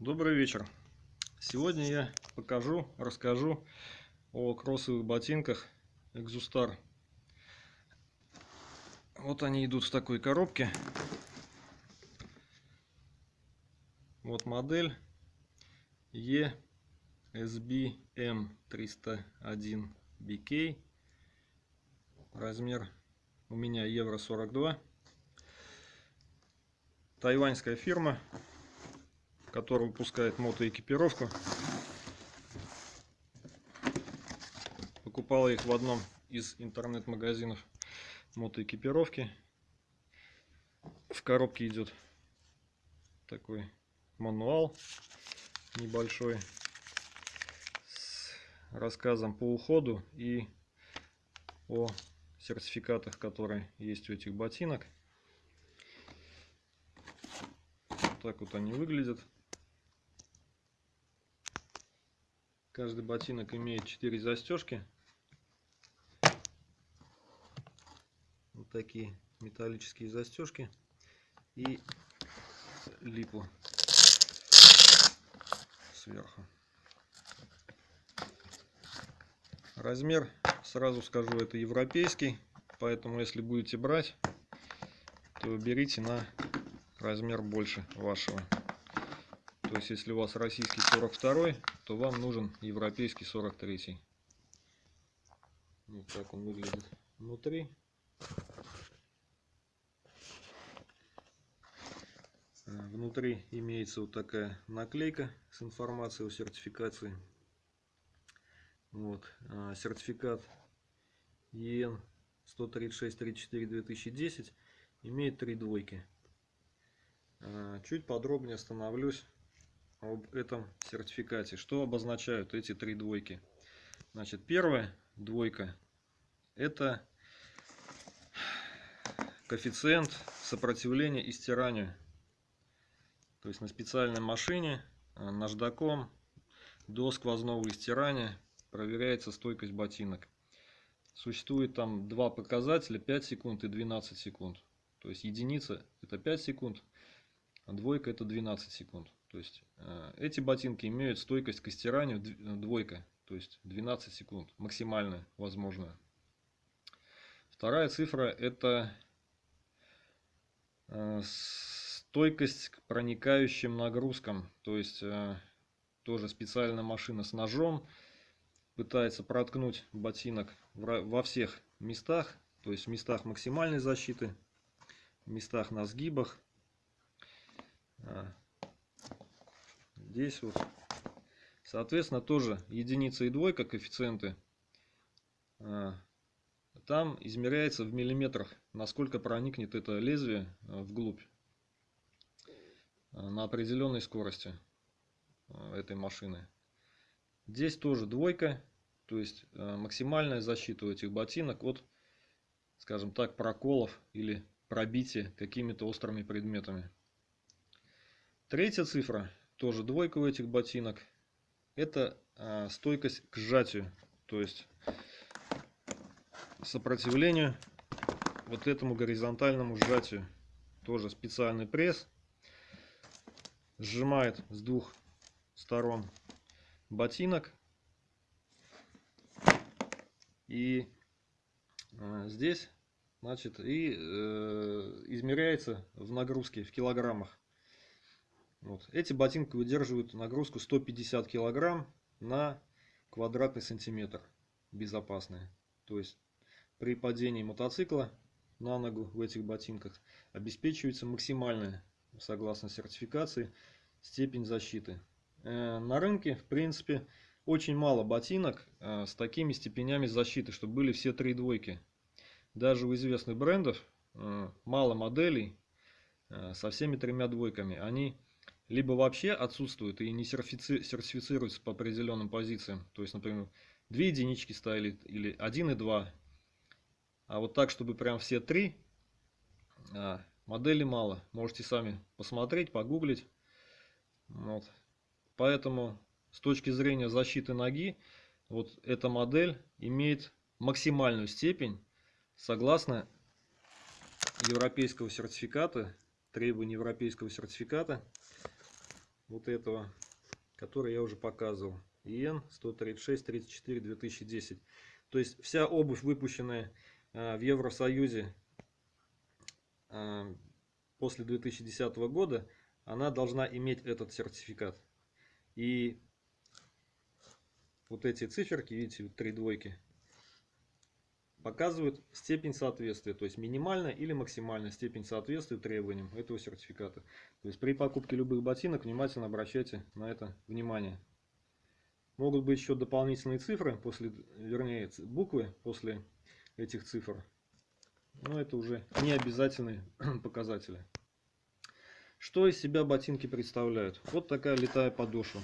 Добрый вечер. Сегодня я покажу, расскажу о кроссовых ботинках Exustar. Вот они идут в такой коробке. Вот модель ESBM 301 BK. Размер у меня евро 42. Тайваньская фирма который выпускает мотоэкипировку. Покупал их в одном из интернет-магазинов мотоэкипировки. В коробке идет такой мануал небольшой с рассказом по уходу и о сертификатах, которые есть у этих ботинок. так вот они выглядят. Каждый ботинок имеет 4 застежки. Вот такие металлические застежки. И липу сверху. Размер, сразу скажу, это европейский. Поэтому, если будете брать, то берите на размер больше вашего. То есть, если у вас российский 42, то вам нужен европейский 43. Вот так он выглядит внутри. Э, внутри имеется вот такая наклейка с информацией о сертификации. Вот. Э, сертификат EN 136-34-2010 имеет три двойки. Э, чуть подробнее остановлюсь об этом сертификате. Что обозначают эти три двойки? Значит, первая двойка это коэффициент сопротивления и стиранию. То есть на специальной машине э, наждаком до сквозного истирания проверяется стойкость ботинок. Существует там два показателя 5 секунд и 12 секунд. То есть единица это 5 секунд, а двойка это 12 секунд. То есть э, эти ботинки имеют стойкость к стиранию э, двойка, то есть 12 секунд, максимальная возможная. Вторая цифра это э, стойкость к проникающим нагрузкам, то есть тоже специальная машина с ножом пытается проткнуть ботинок во всех местах, то есть в местах максимальной защиты, в местах на сгибах, здесь вот. Соответственно, тоже единица и двойка коэффициенты. А, там измеряется в миллиметрах, насколько проникнет это лезвие а, вглубь на определенной скорости этой машины. Здесь тоже двойка, то есть максимальная защита у этих ботинок от, скажем так, проколов или пробития какими-то острыми предметами. Третья цифра, тоже двойка у этих ботинок, это а, стойкость к сжатию, то есть сопротивлению вот этому горизонтальному сжатию. Тоже специальный пресс сжимает с двух сторон ботинок. И а, здесь, значит, и э, измеряется в нагрузке в килограммах. Вот. Эти ботинки выдерживают нагрузку 150 килограмм на квадратный сантиметр. Безопасные. То есть при падении мотоцикла на ногу в этих ботинках обеспечивается максимальная, согласно сертификации, степень защиты. Э, на рынке, в принципе, очень мало ботинок э, с такими степенями защиты, чтобы были все три двойки. Даже у известных брендов э, мало моделей со всеми тремя двойками. Они либо вообще отсутствуют и не сертифицируются по определенным позициям. То есть, например, две единички ставили или один и два. А вот так, чтобы прям все три, а, модели мало. Можете сами посмотреть, погуглить. Вот. Поэтому с точки зрения защиты ноги, вот эта модель имеет максимальную степень согласно европейского сертификата, требований европейского сертификата вот этого, который я уже показывал. ИН 136 34 2010. То есть вся обувь, выпущенная а, в Евросоюзе а, после 2010 года, она должна иметь этот сертификат. И вот эти циферки, видите, три двойки, показывают степень соответствия, то есть минимальная или максимальная степень соответствия требованиям этого сертификата. То есть при покупке любых ботинок внимательно обращайте на это внимание. Могут быть еще дополнительные цифры, после, вернее буквы после этих цифр. Но это уже не обязательные показатели. Что из себя ботинки представляют? Вот такая летая подошва.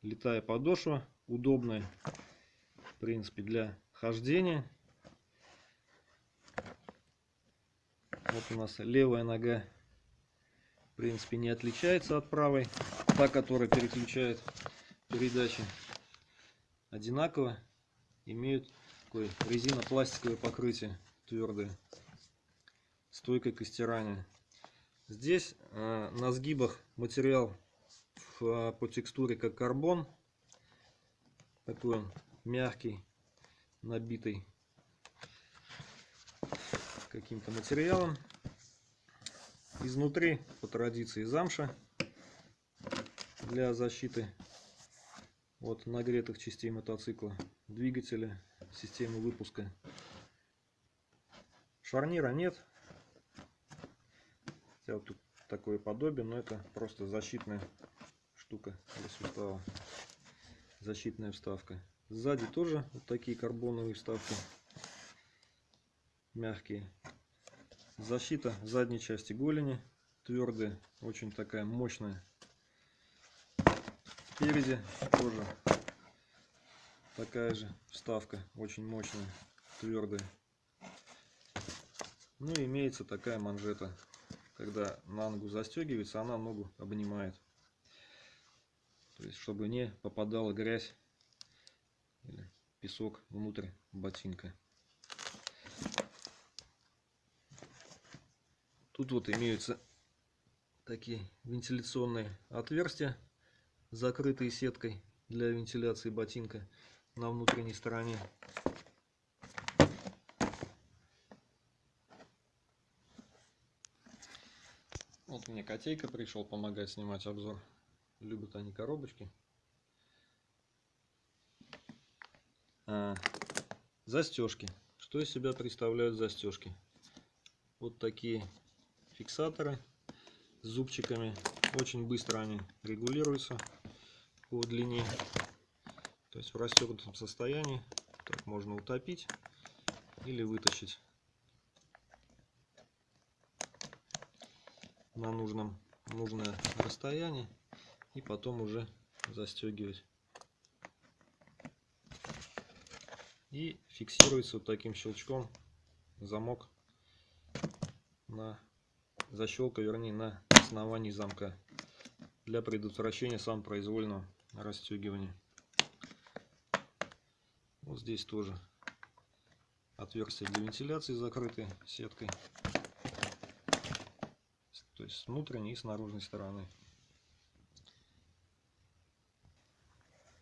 Летая подошва, удобная, в принципе, для хождения. Вот у нас левая нога, в принципе, не отличается от правой. Та, которая переключает передачи, одинаково имеют такое резинопластиковое покрытие твердое, стойкое к стиранию. Здесь э, на сгибах материал в, э, по текстуре как карбон, такой он мягкий, набитый каким-то материалом. Изнутри, по традиции, замша для защиты от нагретых частей мотоцикла, двигателя, системы выпуска. Шарнира нет. Хотя вот тут такое подобие, но это просто защитная штука для сустава. Защитная вставка. Сзади тоже вот такие карбоновые вставки. Мягкие. Защита задней части голени. Твердая, очень такая мощная. Спереди тоже такая же вставка, очень мощная, твердая. Ну и имеется такая манжета. Когда на ногу застегивается, она ногу обнимает. То есть, чтобы не попадала грязь песок внутрь ботинка. Тут вот имеются такие вентиляционные отверстия, закрытые сеткой для вентиляции ботинка на внутренней стороне. Вот мне котейка пришел помогать снимать обзор. Любят они коробочки. А, застежки. Что из себя представляют застежки? Вот такие фиксаторы с зубчиками. Очень быстро они регулируются по длине. То есть в расстегнутом состоянии так можно утопить или вытащить на нужном нужное расстояние и потом уже застегивать и фиксируется вот таким щелчком замок на защелка, вернее, на основании замка для предотвращения самопроизвольного расстегивания. Вот здесь тоже отверстие для вентиляции закрытое сеткой. То есть с внутренней и с наружной стороны.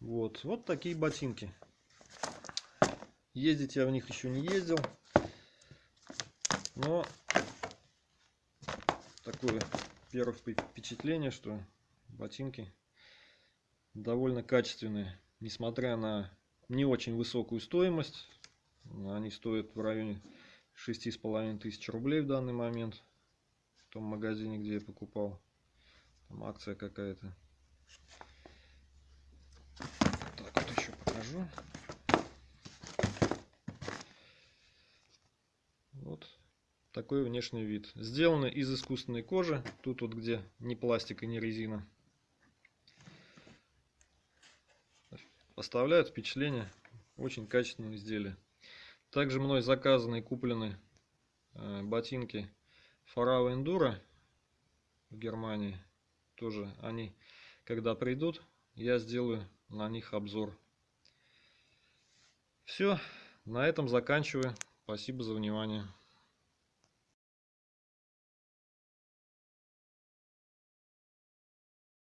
Вот, вот такие ботинки. Ездить я в них еще не ездил. Но такое первое впечатление, что ботинки довольно качественные. Несмотря на не очень высокую стоимость. Они стоят в районе шести с половиной тысяч рублей в данный момент. В том магазине, где я покупал. Там акция какая-то. Так, вот еще покажу. Такой внешний вид. Сделаны из искусственной кожи. Тут вот где ни пластик и ни резина. Оставляют впечатление очень качественного изделия. Также мной заказаны и куплены э, ботинки Farao Enduro в Германии. Тоже они, когда придут, я сделаю на них обзор. Все, на этом заканчиваю. Спасибо за внимание.